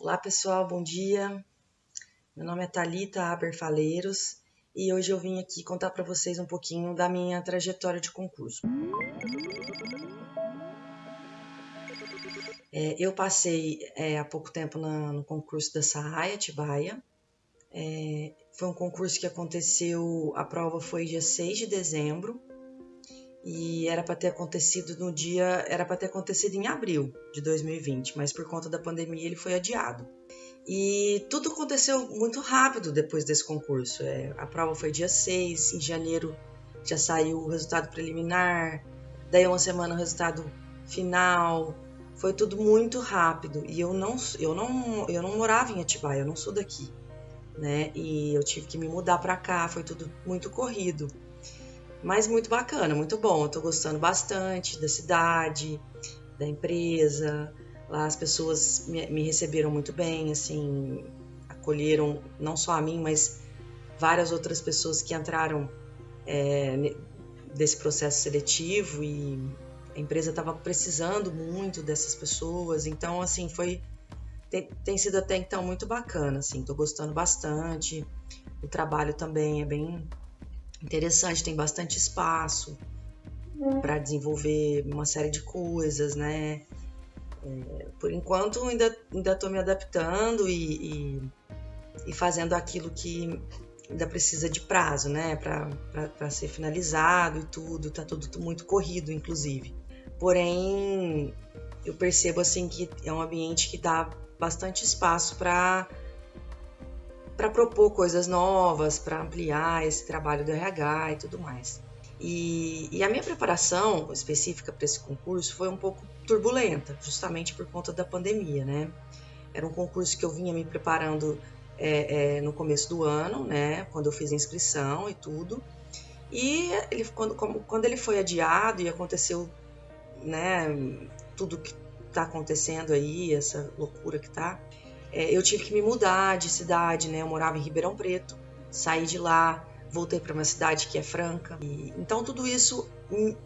Olá pessoal, bom dia. Meu nome é Talita Aberfaleiros e hoje eu vim aqui contar para vocês um pouquinho da minha trajetória de concurso. É, eu passei é, há pouco tempo na, no concurso da Saia Tibaia. É, foi um concurso que aconteceu, a prova foi dia 6 de dezembro e era para ter acontecido no dia, era para ter acontecido em abril de 2020, mas por conta da pandemia ele foi adiado. E tudo aconteceu muito rápido depois desse concurso. É, a prova foi dia 6, em janeiro já saiu o resultado preliminar, daí uma semana o resultado final. Foi tudo muito rápido e eu não, eu não, eu não morava em Atibaia, eu não sou daqui, né? E eu tive que me mudar para cá, foi tudo muito corrido. Mas muito bacana, muito bom. Eu tô gostando bastante da cidade, da empresa. Lá as pessoas me, me receberam muito bem, assim, acolheram não só a mim, mas várias outras pessoas que entraram é, desse processo seletivo e a empresa estava precisando muito dessas pessoas. Então, assim, foi tem, tem sido até então muito bacana, assim, tô gostando bastante. O trabalho também é bem interessante, tem bastante espaço para desenvolver uma série de coisas, né? É, por enquanto ainda ainda estou me adaptando e, e, e, fazendo aquilo que ainda precisa de prazo, né? Para ser finalizado e tudo, tá tudo muito corrido, inclusive. Porém, eu percebo assim que é um ambiente que dá bastante espaço para para propor coisas novas, para ampliar esse trabalho do RH e tudo mais. E, e a minha preparação específica para esse concurso foi um pouco turbulenta, justamente por conta da pandemia, né? Era um concurso que eu vinha me preparando é, é, no começo do ano, né? Quando eu fiz a inscrição e tudo. E ele, quando, quando ele foi adiado e aconteceu, né? Tudo que está acontecendo aí, essa loucura que tá, é, eu tive que me mudar de cidade, né? Eu morava em Ribeirão Preto, saí de lá, voltei para uma cidade que é Franca. E, então tudo isso me,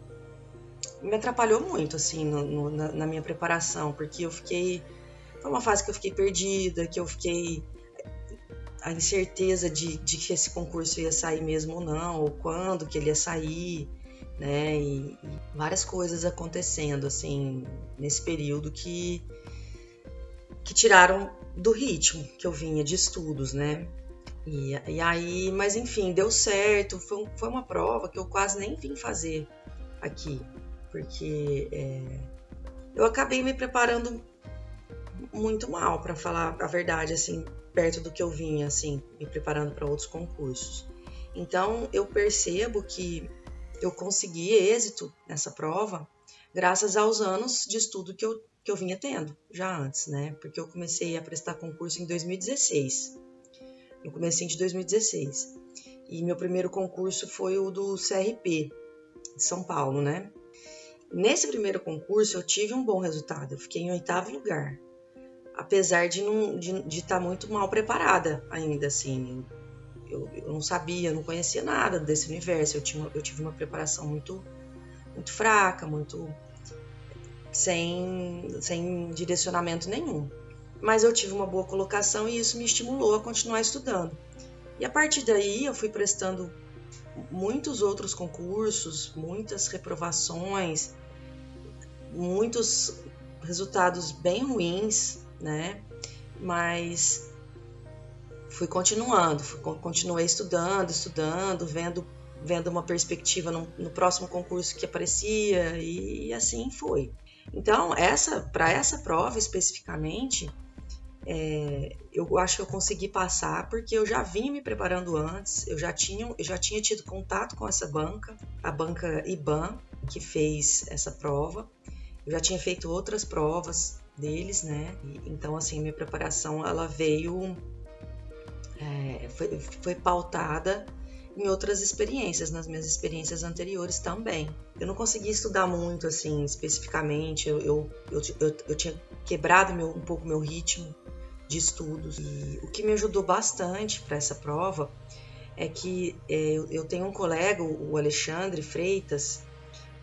me atrapalhou muito, assim, no, no, na, na, minha preparação, porque eu fiquei. Foi uma fase que eu fiquei perdida, que eu fiquei. A incerteza de, de que esse concurso ia sair mesmo ou não, ou quando que ele ia sair, né? E, e várias coisas acontecendo, assim, nesse período que que tiraram do ritmo que eu vinha de estudos, né? E, e aí, mas enfim, deu certo. Foi, foi uma prova que eu quase nem vim fazer aqui, porque é, eu acabei me preparando muito mal, para falar a verdade, assim, perto do que eu vinha, assim, me preparando para outros concursos. Então, eu percebo que eu consegui êxito nessa prova graças aos anos de estudo que eu que eu vinha tendo já antes, né? Porque eu comecei a prestar concurso em 2016. Eu comecei de 2016. E meu primeiro concurso foi o do CRP de São Paulo, né? Nesse primeiro concurso eu tive um bom resultado. Eu fiquei em oitavo lugar. Apesar de não de, de estar tá muito mal preparada ainda, assim. Eu, eu não sabia, não conhecia nada desse universo. Eu, tinha, eu tive uma preparação muito, muito fraca, muito sem, sem direcionamento nenhum. Mas eu tive uma boa colocação e isso me estimulou a continuar estudando. E a partir daí eu fui prestando muitos outros concursos, muitas reprovações, muitos resultados bem ruins, né? Mas fui continuando, fui, continuei estudando, estudando, vendo, vendo uma perspectiva no, no próximo concurso que aparecia e assim foi. Então, essa para essa prova especificamente, é, eu acho que eu consegui passar porque eu já vinha me preparando antes, eu já tinha, eu já tinha tido contato com essa banca, a banca IBAN, que fez essa prova. Eu já tinha feito outras provas deles, né? Então, assim, minha preparação ela veio, é, foi, foi pautada em outras experiências, nas minhas experiências anteriores também. Eu não consegui estudar muito, assim, especificamente. Eu, eu, eu, eu, eu tinha quebrado meu, um pouco meu ritmo de estudos. E o que me ajudou bastante para essa prova é que é, eu tenho um colega, o Alexandre Freitas,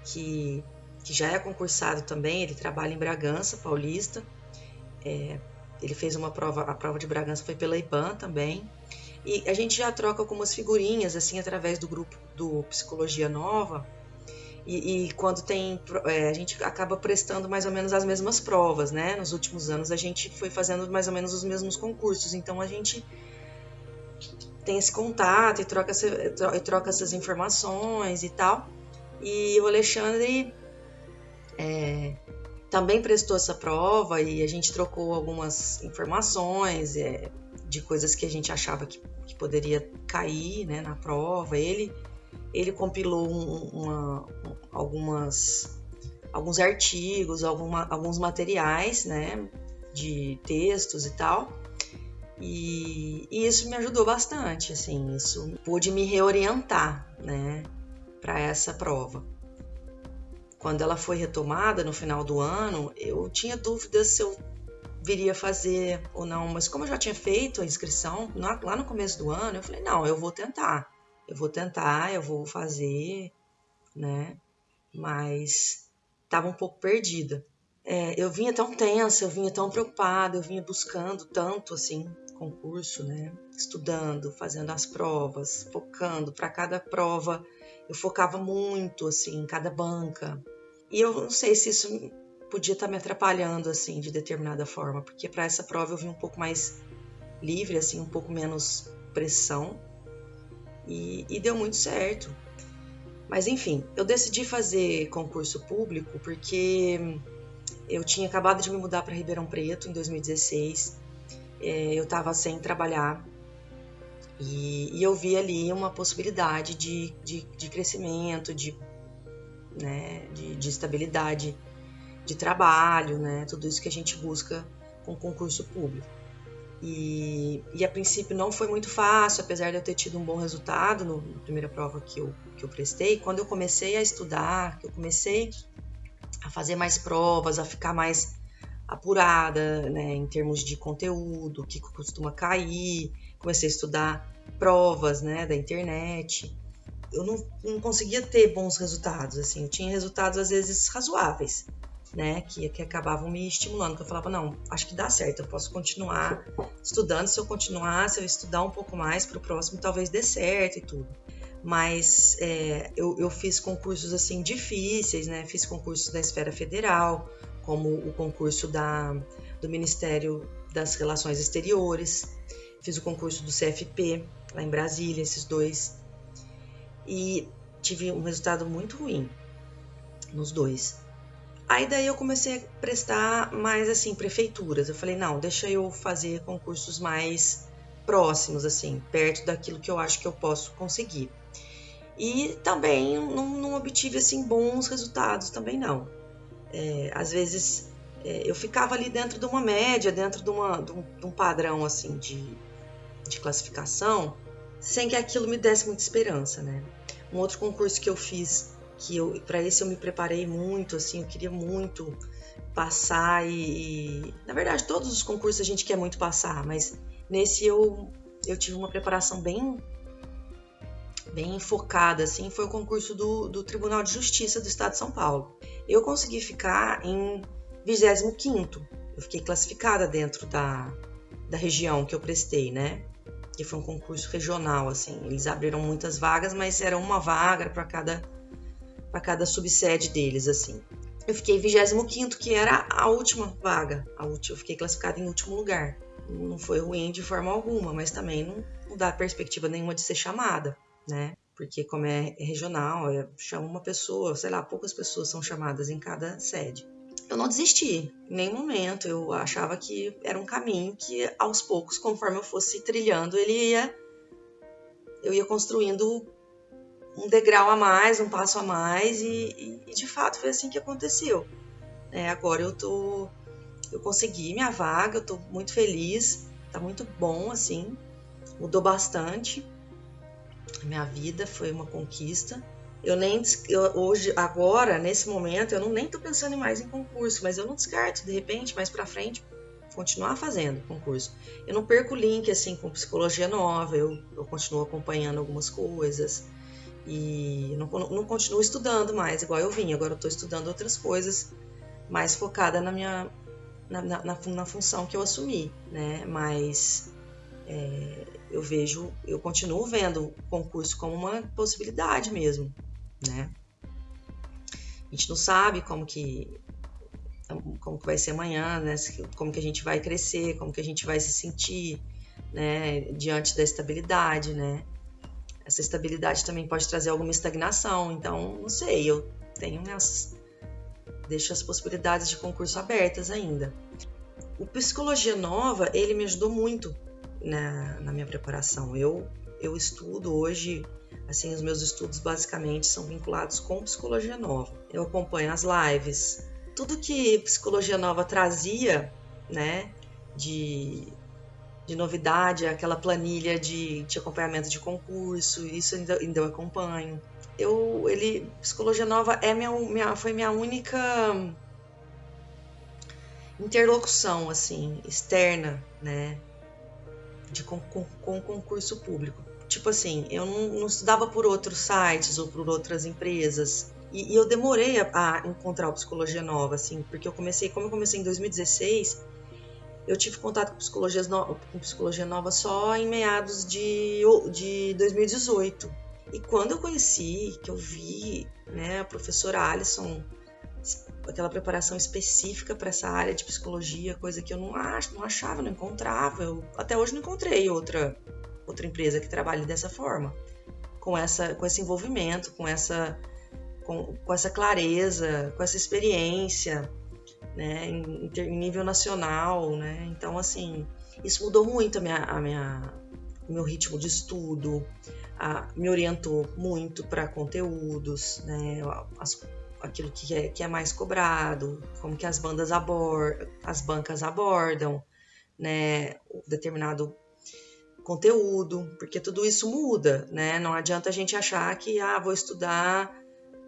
que, que já é concursado também, ele trabalha em Bragança, paulista. É, ele fez uma prova, a prova de Bragança foi pela IBAN também. E a gente já troca algumas figurinhas, assim, através do grupo do Psicologia Nova. E, e quando tem. É, a gente acaba prestando mais ou menos as mesmas provas, né? Nos últimos anos a gente foi fazendo mais ou menos os mesmos concursos. Então a gente tem esse contato e troca, troca essas informações e tal. E o Alexandre é, também prestou essa prova e a gente trocou algumas informações é, de coisas que a gente achava que, que poderia cair né, na prova. Ele, ele compilou um, uma, algumas, alguns artigos, alguma, alguns materiais né, de textos e tal. E, e, isso me ajudou bastante, assim, isso pôde me reorientar, né, para essa prova. Quando ela foi retomada no final do ano, eu tinha dúvidas se eu viria fazer ou não, mas como eu já tinha feito a inscrição lá no começo do ano, eu falei: não, eu vou tentar, eu vou tentar, eu vou fazer, né, mas estava um pouco perdida. É, eu vinha tão tensa, eu vinha tão preocupada, eu vinha buscando tanto assim concurso, né? Estudando, fazendo as provas, focando para cada prova. Eu focava muito assim em cada banca. E eu não sei se isso podia estar tá me atrapalhando assim de determinada forma, porque para essa prova eu vim um pouco mais livre, assim, um pouco menos pressão. E, e deu muito certo. Mas enfim, eu decidi fazer concurso público porque eu tinha acabado de me mudar para Ribeirão Preto em 2016 é, eu estava sem trabalhar e, e, eu vi ali uma possibilidade de, de, de crescimento, de, né, de, de, estabilidade de trabalho, né, tudo isso que a gente busca com concurso público. E, e, a princípio não foi muito fácil, apesar de eu ter tido um bom resultado no, na primeira prova que eu, que eu prestei. Quando eu comecei a estudar, que eu comecei a fazer mais provas, a ficar mais apurada, né, em termos de conteúdo, o que costuma cair. Comecei a estudar provas, né, da internet. Eu não, não conseguia ter bons resultados, assim. Eu tinha resultados às vezes razoáveis, né, que, que acabavam me estimulando. Que eu falava, não, acho que dá certo, eu posso continuar estudando. Se eu continuar, se eu estudar um pouco mais para o próximo, talvez dê certo e tudo mas é, eu, eu, fiz concursos assim difíceis, né? Fiz concursos da esfera federal, como o concurso da, do Ministério das Relações Exteriores, fiz o concurso do CFP lá em Brasília, esses dois, e tive um resultado muito ruim nos dois. Aí daí eu comecei a prestar mais assim prefeituras. Eu falei não, deixa eu fazer concursos mais próximos assim, perto daquilo que eu acho que eu posso conseguir. E também não, não obtive assim bons resultados também não. É, às vezes é, eu ficava ali dentro de uma média, dentro de, uma, de, um, de um, padrão assim de, de classificação, sem que aquilo me desse muita esperança, né? Um outro concurso que eu fiz, que eu para esse eu me preparei muito, assim, eu queria muito passar e, e, na verdade todos os concursos a gente quer muito passar, mas nesse eu eu tive uma preparação bem bem focada, assim, foi o concurso do, do Tribunal de Justiça do Estado de São Paulo. Eu consegui ficar em 25 eu fiquei classificada dentro da, da região que eu prestei, né? Que foi um concurso regional, assim. Eles abriram muitas vagas, mas era uma vaga para cada para cada subsede deles, assim. Eu fiquei 25 que era a última vaga. A última, eu fiquei classificada em último lugar. Não foi ruim de forma alguma, mas também não, não dá perspectiva nenhuma de ser chamada né? Porque como é regional, é, chama uma pessoa, sei lá, poucas pessoas são chamadas em cada sede. Eu não desisti em nenhum momento. Eu achava que era um caminho que, aos poucos, conforme eu fosse trilhando, ele ia, eu ia construindo um degrau a mais, um passo a mais, e, e, e de fato foi assim que aconteceu. É, agora eu tô, eu consegui minha vaga, eu tô muito feliz, tá muito bom assim, mudou bastante minha vida foi uma conquista. Eu nem eu, hoje agora nesse momento eu não nem tô pensando mais em concurso, mas eu não descarto de repente mais para frente continuar fazendo concurso. Eu não perco o link assim com psicologia nova, eu, eu continuo acompanhando algumas coisas e não, não continuo estudando mais igual eu vim. Agora eu estou estudando outras coisas mais focada na minha na, na, na função que eu assumi, né? Mas é, eu vejo, eu continuo vendo o concurso como uma possibilidade mesmo, né? A gente não sabe como que como que vai ser amanhã, né? Como que a gente vai crescer, como que a gente vai se sentir, né? Diante da estabilidade, né? Essa estabilidade também pode trazer alguma estagnação, então não sei, eu tenho minhas deixo as possibilidades de concurso abertas ainda. O Psicologia Nova, ele me ajudou muito na, na minha preparação. Eu, eu estudo hoje, assim, os meus estudos basicamente são vinculados com Psicologia Nova. Eu acompanho as lives, tudo que Psicologia Nova trazia, né, de, de novidade, aquela planilha de, de acompanhamento de concurso, isso ainda, ainda eu acompanho. Eu ele psicologia nova é minha, minha foi minha única interlocução assim externa né de com, com, com concurso público. Tipo assim eu não, não, estudava por outros sites ou por outras empresas. E, eu demorei a, encontrar o psicologia nova assim porque eu comecei como eu comecei em 2016 eu tive contato com psicologia, no, com psicologia nova só em meados de, de 2018 e quando eu conheci, que eu vi né, a professora Alison, aquela preparação específica para essa área de psicologia, coisa que eu não, ach, não achava, não encontrava. Eu até hoje não encontrei outra, outra empresa que trabalhe dessa forma, com, essa, com esse envolvimento, com essa, com, com essa clareza, com essa experiência. Né, em, em nível nacional, né? Então, assim, isso mudou muito a minha, a minha, meu ritmo de estudo, a, me orientou muito para conteúdos, né, as, aquilo que é, que é mais cobrado, como que as bandas abordam, as bancas abordam, né, determinado conteúdo, porque tudo isso muda, né? Não adianta a gente achar que ah, vou estudar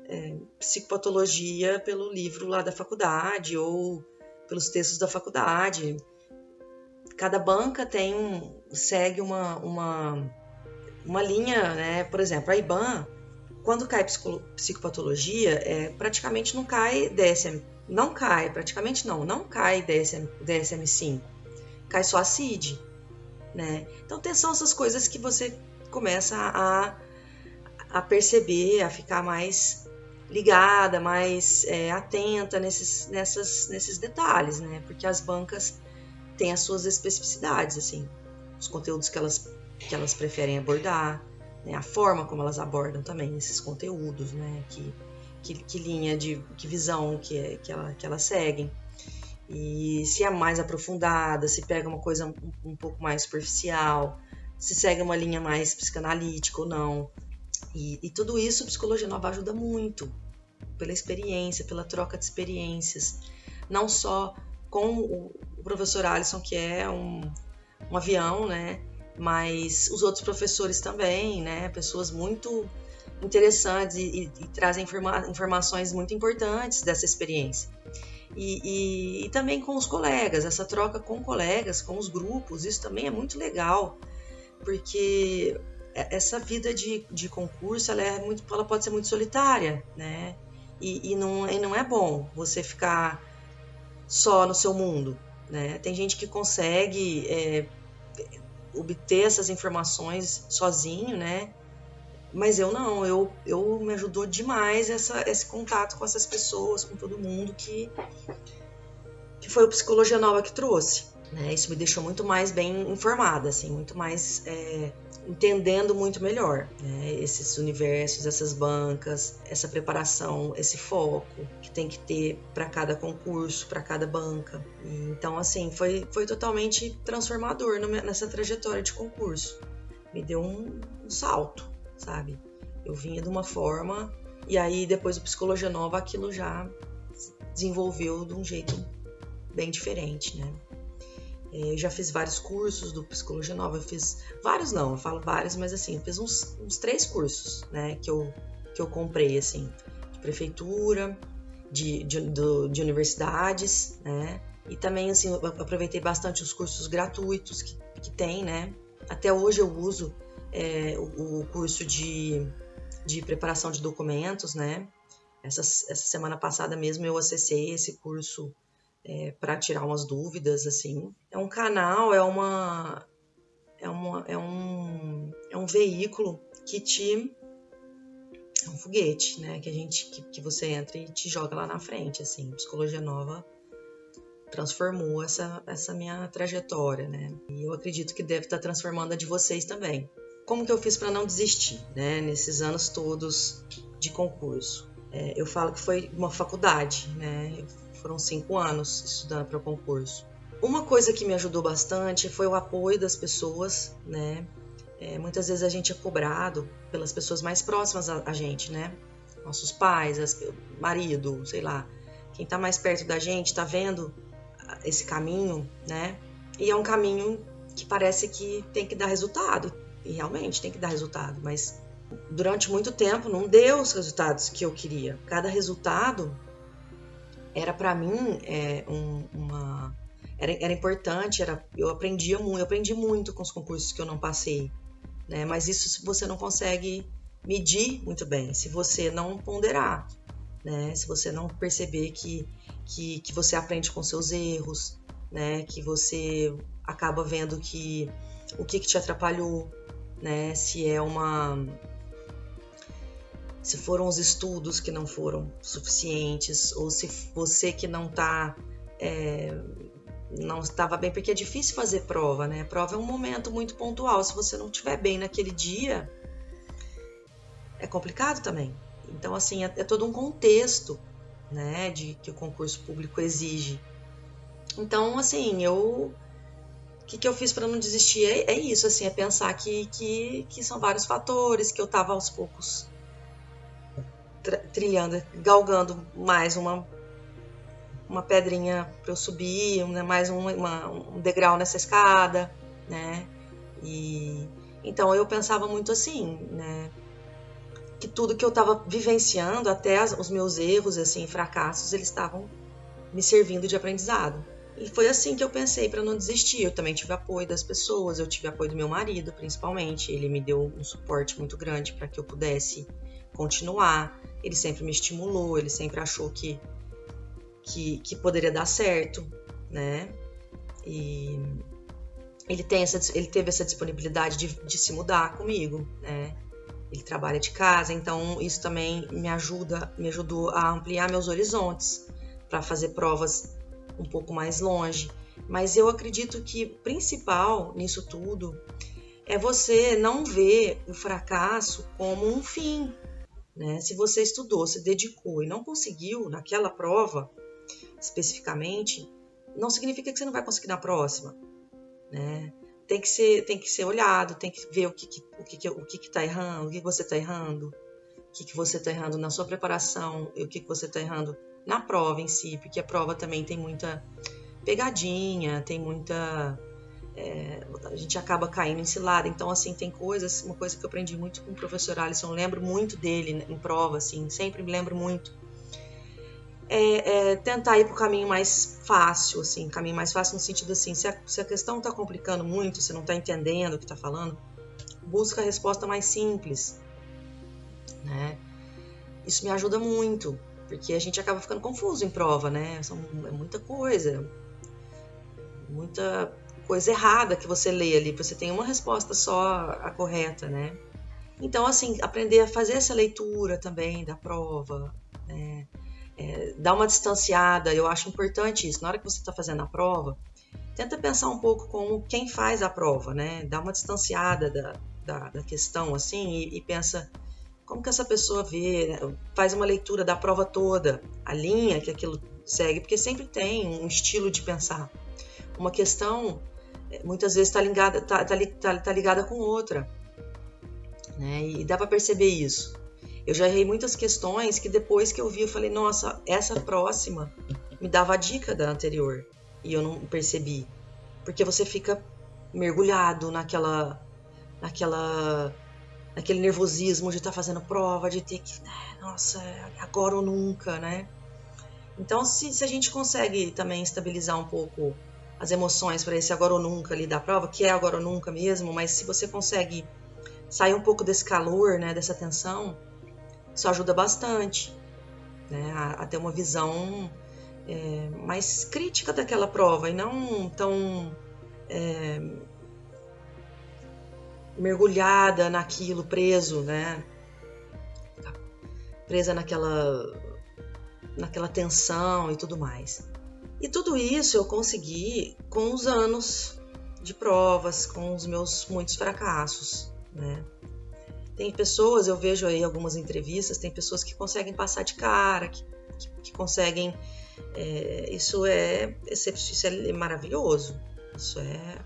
é, psicopatologia pelo livro lá da faculdade ou pelos textos da faculdade. Cada banca tem um, segue uma, uma uma linha, né? Por exemplo, a IBAN, quando cai psicopatologia, é, praticamente não cai DSM, não cai, praticamente não, não cai DSM, DSM-5, cai só a CID, né? Então, são essas coisas que você começa a, a perceber, a ficar mais ligada, mais é, atenta nesses, nessas, nesses detalhes, né? Porque as bancas têm as suas especificidades, assim, os conteúdos que elas que elas preferem abordar, né? a forma como elas abordam também esses conteúdos, né? que, que, que linha de que visão que, é, que, ela, que elas seguem. E se é mais aprofundada, se pega uma coisa um, um pouco mais superficial, se segue uma linha mais psicanalítica ou não. E, e tudo isso, Psicologia Nova ajuda muito, pela experiência, pela troca de experiências. Não só com o, o professor Alisson, que é um, um avião, né? mas os outros professores também, né? Pessoas muito interessantes e, e, e trazem informa informações muito importantes dessa experiência. E, e, e, também com os colegas, essa troca com colegas, com os grupos, isso também é muito legal, porque essa vida de, de concurso ela, é muito, ela pode ser muito solitária, né? E, não, e não é bom você ficar só no seu mundo, né? Tem gente que consegue é, obter essas informações sozinho, né? Mas eu não, eu, eu me ajudou demais essa, esse contato com essas pessoas, com todo mundo que, que foi o Psicologia Nova que trouxe. Né? Isso me deixou muito mais bem informada, assim, muito mais é, entendendo muito melhor né? esses universos, essas bancas, essa preparação, esse foco que tem que ter para cada concurso, para cada banca. Então, assim, foi, foi totalmente transformador nessa trajetória de concurso. Me deu um, um salto, sabe? Eu vinha de uma forma e aí depois do Psicologia Nova aquilo já desenvolveu de um jeito bem diferente, né? É, eu já fiz vários cursos do Psicologia Nova, eu fiz vários não, eu falo vários, mas assim, eu fiz uns, uns três cursos, né, que eu, que eu comprei, assim, de prefeitura, de, de, do, de universidades, né, e também, assim, eu aproveitei bastante os cursos gratuitos que, que tem, né, até hoje eu uso é, o, o, curso de, de preparação de documentos, né, essa, essa semana passada mesmo eu acessei esse curso é, para tirar umas dúvidas, assim. É um canal, é uma. É, uma, é, um, é um veículo que te. É um foguete, né? Que a gente. Que, que você entra e te joga lá na frente, assim. Psicologia Nova transformou essa, essa minha trajetória, né? E eu acredito que deve estar transformando a de vocês também. Como que eu fiz para não desistir, né? Nesses anos todos de concurso. É, eu falo que foi uma faculdade, né? Foram cinco anos estudando para o concurso. Uma coisa que me ajudou bastante foi o apoio das pessoas, né? É, muitas vezes a gente é cobrado pelas pessoas mais próximas a, a gente, né? Nossos pais, as, marido, sei lá. Quem está mais perto da gente está vendo esse caminho, né? E é um caminho que parece que tem que dar resultado. E realmente tem que dar resultado, mas durante muito tempo não deu os resultados que eu queria. Cada resultado era para mim é, um, uma era, era importante, era eu aprendia muito, eu aprendi muito com os concursos que eu não passei, né? Mas isso você não consegue medir muito bem, se você não ponderar, né? Se você não perceber que que, que você aprende com seus erros, né? Que você acaba vendo que o que, que te atrapalhou, né? Se é uma se foram os estudos que não foram suficientes ou se você que não está é, não estava bem porque é difícil fazer prova, né? prova é um momento muito pontual. Se você não estiver bem naquele dia, é complicado também. Então assim é, é todo um contexto né, de que o concurso público exige. Então, assim, eu o que, que eu fiz para não desistir é, é, isso, assim, é pensar que, que, que são vários fatores, que eu estava aos poucos trilhando, galgando mais uma uma pedrinha para eu subir, né, mais um, uma, um degrau nessa escada, né? E então eu pensava muito assim, né? que tudo que eu estava vivenciando, até as, os meus erros, assim, fracassos, eles estavam me servindo de aprendizado. E foi assim que eu pensei para não desistir. Eu também tive apoio das pessoas, eu tive apoio do meu marido, principalmente. Ele me deu um suporte muito grande para que eu pudesse continuar. Ele sempre me estimulou, ele sempre achou que que, que poderia dar certo, né? E ele, tem essa, ele teve essa disponibilidade de, de se mudar comigo, né? ele trabalha de casa, então isso também me ajuda, me ajudou a ampliar meus horizontes para fazer provas um pouco mais longe. Mas eu acredito que principal nisso tudo é você não ver o fracasso como um fim. Né? Se você estudou, se dedicou e não conseguiu naquela prova especificamente, não significa que você não vai conseguir na próxima. Né? tem que ser, tem que ser olhado, tem que ver o que, que o que, que, o que, que tá errando, o que, você está errando, o que, que você está errando na sua preparação, e o que, que você está errando na prova em si, porque a prova também tem muita pegadinha, tem muita. É, a gente acaba caindo em cilada. Então, assim, tem coisas. Uma coisa que eu aprendi muito com o professor Alisson, lembro muito dele em prova, assim, sempre me lembro muito é, é tentar ir para o caminho mais fácil, assim, caminho mais fácil no sentido assim, se a, se a questão está complicando muito, você não está entendendo o que está falando, busca a resposta mais simples, né? Isso me ajuda muito, porque a gente acaba ficando confuso em prova, né? São, é muita coisa, muita coisa errada que você lê ali, você tem uma resposta só a correta, né? Então, assim, aprender a fazer essa leitura também da prova, né? é, dar uma distanciada, eu acho importante isso. Na hora que você está fazendo a prova, tenta pensar um pouco como quem faz a prova, né? Dá uma distanciada da, da, da questão, assim, e, e, pensa como que essa pessoa vê, né? faz uma leitura da prova toda, a linha que aquilo segue, porque sempre tem um estilo de pensar. Uma questão, muitas vezes, está ligada, tá, tá, tá, tá ligada com outra, né? E dá para perceber isso. Eu já errei muitas questões que depois que eu vi, eu falei, nossa, essa próxima me dava a dica da anterior. E eu não percebi. Porque você fica mergulhado naquela. naquela. naquele nervosismo de estar tá fazendo prova, de ter que. Né, nossa, agora ou nunca, né? Então, se, se a gente consegue também estabilizar um pouco as emoções para esse agora ou nunca ali da prova, que é agora ou nunca mesmo, mas se você consegue sair um pouco desse calor, né, dessa tensão, isso ajuda bastante né, a, a ter uma visão é, mais crítica daquela prova e não tão é, mergulhada naquilo, preso, né? Presa naquela, naquela tensão e tudo mais. E tudo isso eu consegui com os anos de provas, com os meus muitos fracassos, né? Tem pessoas, eu vejo aí algumas entrevistas, tem pessoas que conseguem passar de cara, que, que, que conseguem. É, isso, é, isso é maravilhoso, isso é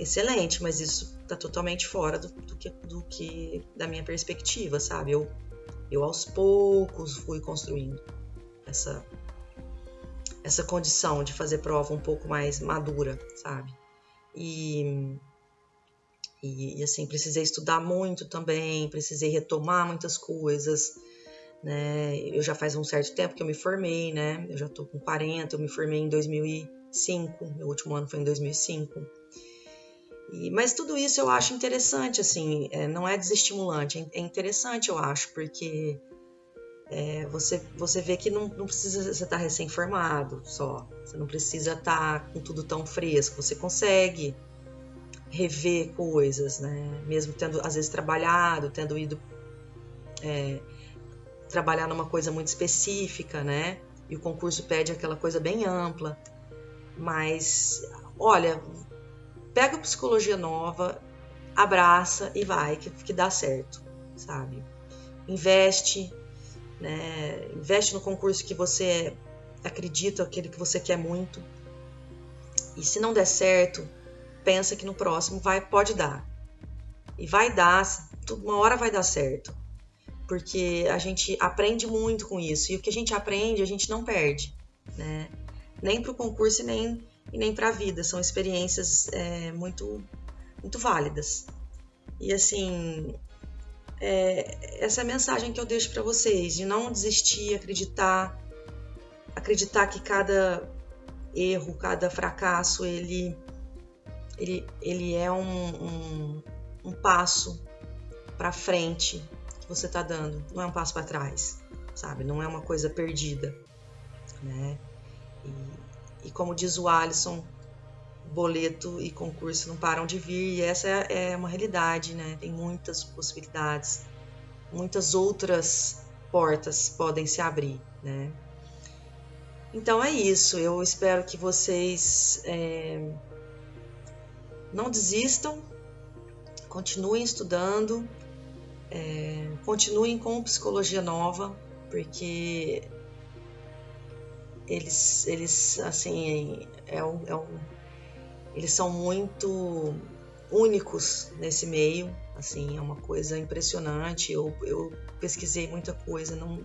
excelente, mas isso está totalmente fora do, do, que, do que da minha perspectiva, sabe? Eu, eu aos poucos fui construindo essa essa condição de fazer prova um pouco mais madura, sabe? E, e, e assim, precisei estudar muito também, precisei retomar muitas coisas, né? Eu já faz um certo tempo que eu me formei, né? Eu já tô com 40, eu me formei em 2005, meu último ano foi em 2005. E, mas tudo isso eu acho interessante, assim, é, não é desestimulante, é, é interessante, eu acho, porque é, você, você vê que não, não precisa você estar tá recém-formado só, você não precisa estar tá com tudo tão fresco, você consegue rever coisas, né? Mesmo tendo, às vezes, trabalhado, tendo ido é, trabalhar numa coisa muito específica, né? E o concurso pede aquela coisa bem ampla. Mas, olha, pega a psicologia nova, abraça e vai, que, que dá certo, sabe? Investe, né? Investe no concurso que você acredita, aquele que você quer muito. E se não der certo, pensa que no próximo vai pode dar. E vai dar, uma hora vai dar certo. Porque a gente aprende muito com isso. E o que a gente aprende, a gente não perde, né? Nem para o concurso e nem e nem para a vida. São experiências é, muito, muito válidas. E assim, é, essa é a mensagem que eu deixo para vocês: de não desistir, acreditar, acreditar que cada erro, cada fracasso, ele, ele, ele é um, um, um passo para frente que você está dando, não é um passo para trás, sabe? Não é uma coisa perdida, né? E, e como diz o Alisson, boleto e concurso não param de vir, e essa é, é uma realidade, né? Tem muitas possibilidades, muitas outras portas podem se abrir, né? Então é isso, eu espero que vocês é, não desistam, continuem estudando, é, continuem com psicologia nova, porque eles, eles assim, é um, é um, eles são muito únicos nesse meio, assim, é uma coisa impressionante. Eu, eu pesquisei muita coisa, não,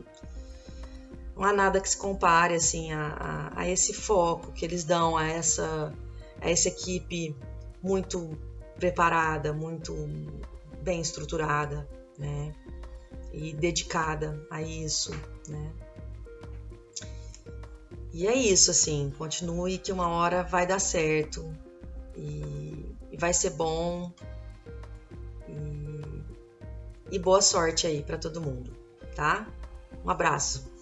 não há nada que se compare, assim, a, a, a esse foco que eles dão a essa, a essa equipe muito preparada, muito bem estruturada, né? E dedicada a isso, né? E é isso, assim, continue que uma hora vai dar certo e, e vai ser bom. E, e boa sorte aí para todo mundo, tá? Um abraço.